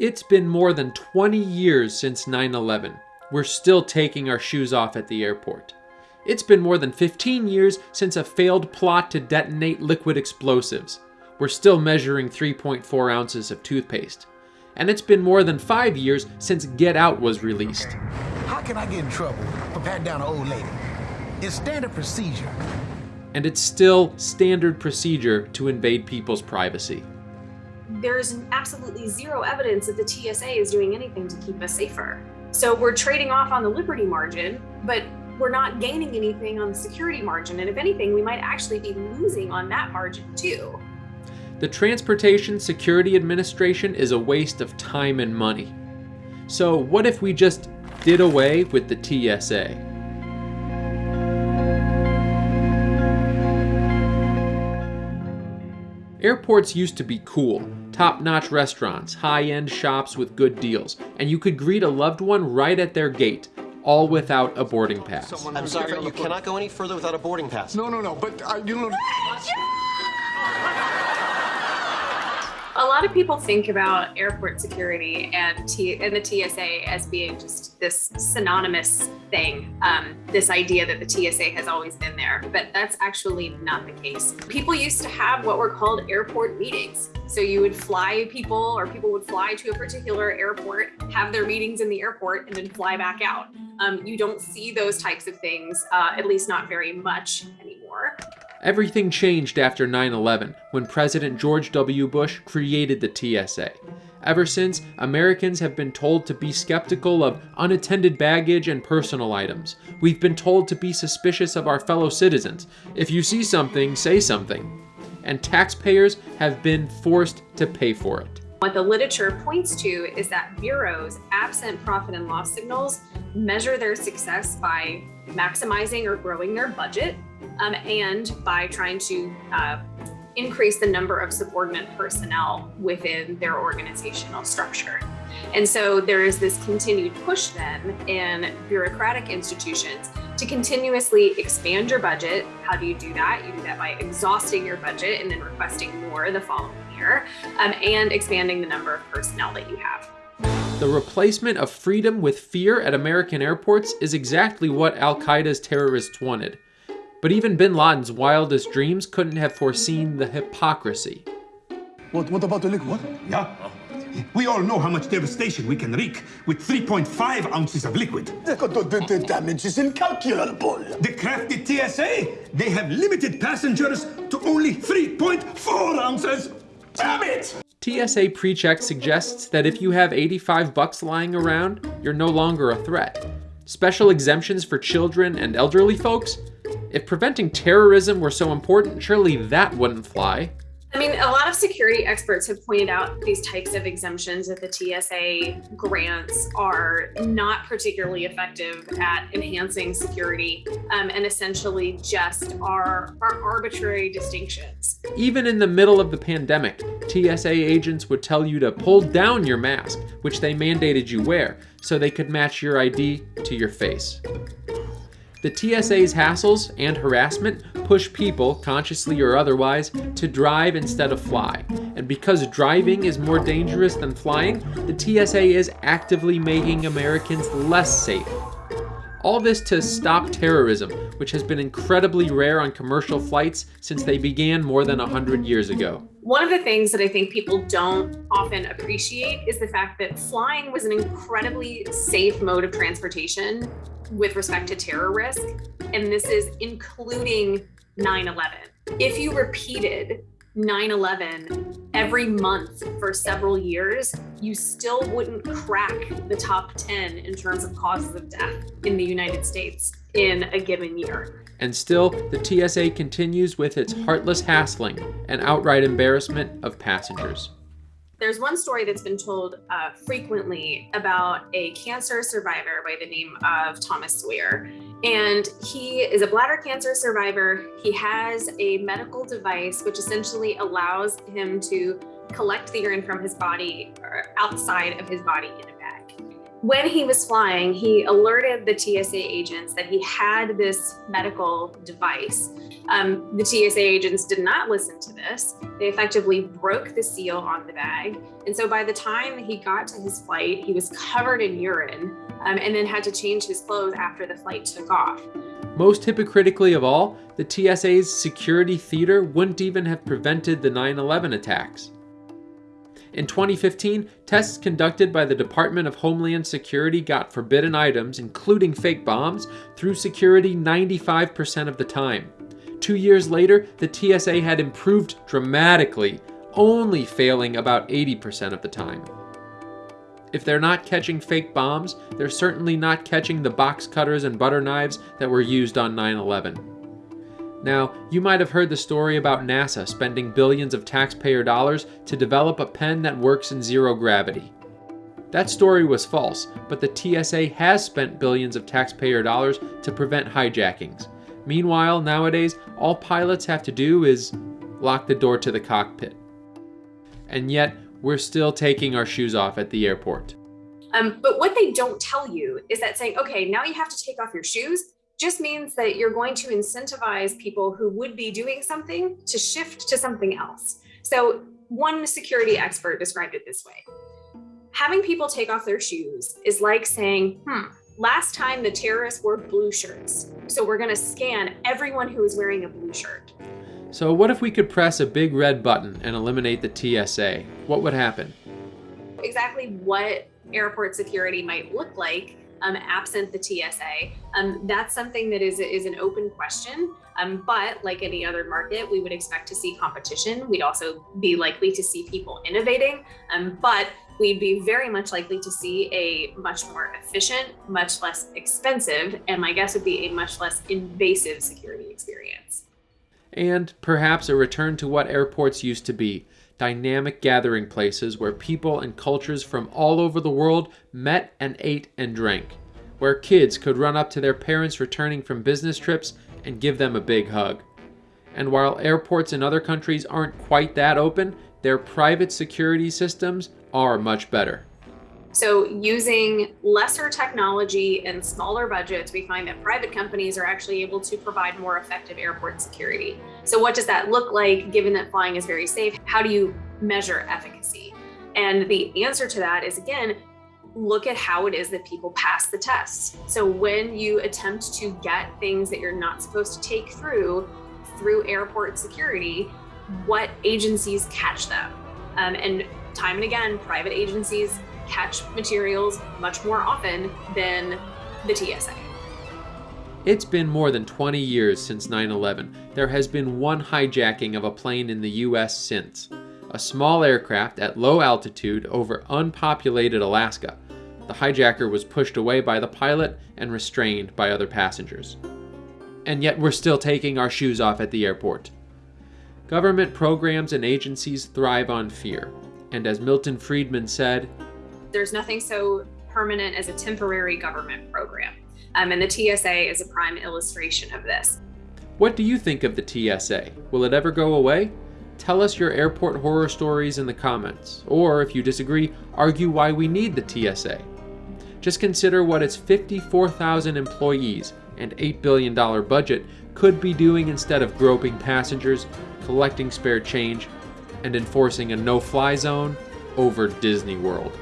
It's been more than 20 years since 9 11. We're still taking our shoes off at the airport. It's been more than 15 years since a failed plot to detonate liquid explosives. We're still measuring 3.4 ounces of toothpaste. And it's been more than five years since Get Out was released. How can I get in trouble for patting down an old lady? It's standard procedure. And it's still standard procedure to invade people's privacy. There's absolutely zero evidence that the TSA is doing anything to keep us safer. So we're trading off on the liberty margin, but we're not gaining anything on the security margin. And if anything, we might actually be losing on that margin too. The Transportation Security Administration is a waste of time and money. So what if we just did away with the TSA? Airports used to be cool. Top-notch restaurants, high-end shops with good deals, and you could greet a loved one right at their gate, all without a boarding pass. I'm sorry, you cannot go any further without a boarding pass. No, no, no, but uh, you know. A lot of people think about airport security and, T and the TSA as being just this synonymous thing, um, this idea that the TSA has always been there, but that's actually not the case. People used to have what were called airport meetings. So you would fly people or people would fly to a particular airport, have their meetings in the airport and then fly back out. Um, you don't see those types of things, uh, at least not very much anymore. Everything changed after 9-11 when President George W. Bush created the TSA. Ever since, Americans have been told to be skeptical of unattended baggage and personal items. We've been told to be suspicious of our fellow citizens. If you see something, say something. And taxpayers have been forced to pay for it. What the literature points to is that bureaus, absent profit and loss signals, measure their success by maximizing or growing their budget um, and by trying to uh, increase the number of subordinate personnel within their organizational structure. And so there is this continued push then in bureaucratic institutions to continuously expand your budget. How do you do that? You do that by exhausting your budget and then requesting more the following year um, and expanding the number of personnel that you have. The replacement of freedom with fear at American airports is exactly what Al Qaeda's terrorists wanted. But even bin Laden's wildest dreams couldn't have foreseen the hypocrisy. What, what about the liquid? What? Yeah. We all know how much devastation we can wreak with 3.5 ounces of liquid. The, the, the damage is incalculable. The crafty TSA, they have limited passengers to only 3.4 ounces. Damn it! TSA PreCheck suggests that if you have 85 bucks lying around, you're no longer a threat. Special exemptions for children and elderly folks? If preventing terrorism were so important, surely that wouldn't fly. I mean, a lot of security experts have pointed out these types of exemptions that the TSA grants are not particularly effective at enhancing security um, and essentially just are, are arbitrary distinctions. Even in the middle of the pandemic, TSA agents would tell you to pull down your mask, which they mandated you wear, so they could match your ID to your face. The TSA's hassles and harassment push people, consciously or otherwise, to drive instead of fly. And because driving is more dangerous than flying, the TSA is actively making Americans less safe. All this to stop terrorism, which has been incredibly rare on commercial flights since they began more than 100 years ago. One of the things that I think people don't often appreciate is the fact that flying was an incredibly safe mode of transportation with respect to terror risk. And this is including 9-11. If you repeated 9-11 every month for several years, you still wouldn't crack the top 10 in terms of causes of death in the United States in a given year. And still, the TSA continues with its heartless hassling and outright embarrassment of passengers. There's one story that's been told uh, frequently about a cancer survivor by the name of Thomas Sawyer. And he is a bladder cancer survivor. He has a medical device which essentially allows him to collect the urine from his body or outside of his body in a. when he was flying, he alerted the TSA agents that he had this medical device. Um, the TSA agents did not listen to this. They effectively broke the seal on the bag. And so by the time he got to his flight, he was covered in urine um, and then had to change his clothes after the flight took off. Most hypocritically of all, the TSA's security theater wouldn't even have prevented the 9 11 attacks. In 2015, tests conducted by the Department of Homeland Security got forbidden items, including fake bombs, through security 95% of the time. Two years later, the TSA had improved dramatically, only failing about 80% of the time. If they're not catching fake bombs, they're certainly not catching the box cutters and butter knives that were used on 9 11. Now, you might have heard the story about NASA spending billions of taxpayer dollars to develop a pen that works in zero gravity. That story was false, but the TSA has spent billions of taxpayer dollars to prevent hijackings. Meanwhile, nowadays, all pilots have to do is lock the door to the cockpit. And yet, we're still taking our shoes off at the airport. Um, but what they don't tell you is that saying, okay, now you have to take off your shoes just means that you're going to incentivize people who would be doing something to shift to something else. So one security expert described it this way. Having people take off their shoes is like saying, hmm, last time the terrorists wore blue shirts. So we're going to scan everyone who is wearing a blue shirt. So what if we could press a big red button and eliminate the TSA? What would happen? Exactly what airport security might look like um, absent the TSA. Um, that's something that is, is an open question. Um, but like any other market, we would expect to see competition. We'd also be likely to see people innovating, um, but we'd be very much likely to see a much more efficient, much less expensive, and my guess would be a much less invasive security experience. And perhaps a return to what airports used to be dynamic gathering places where people and cultures from all over the world met and ate and drank, where kids could run up to their parents returning from business trips and give them a big hug. And while airports in other countries aren't quite that open, their private security systems are much better. So using lesser technology and smaller budgets, we find that private companies are actually able to provide more effective airport security. So what does that look like given that flying is very safe? How do you measure efficacy? And the answer to that is again, look at how it is that people pass the tests. So when you attempt to get things that you're not supposed to take through through airport security, what agencies catch them? Um, and time and again, private agencies catch materials much more often than the TSA. It's been more than 20 years since 9 11. There has been one hijacking of a plane in the US since. A small aircraft at low altitude over unpopulated Alaska. The hijacker was pushed away by the pilot and restrained by other passengers. And yet we're still taking our shoes off at the airport. Government programs and agencies thrive on fear. And as Milton Friedman said, there's nothing so permanent as a temporary government program. Um, and the TSA is a prime illustration of this. What do you think of the TSA? Will it ever go away? Tell us your airport horror stories in the comments, or if you disagree, argue why we need the TSA. Just consider what its 54,000 employees and $8 billion budget could be doing instead of groping passengers, collecting spare change, and enforcing a no fly zone over Disney World.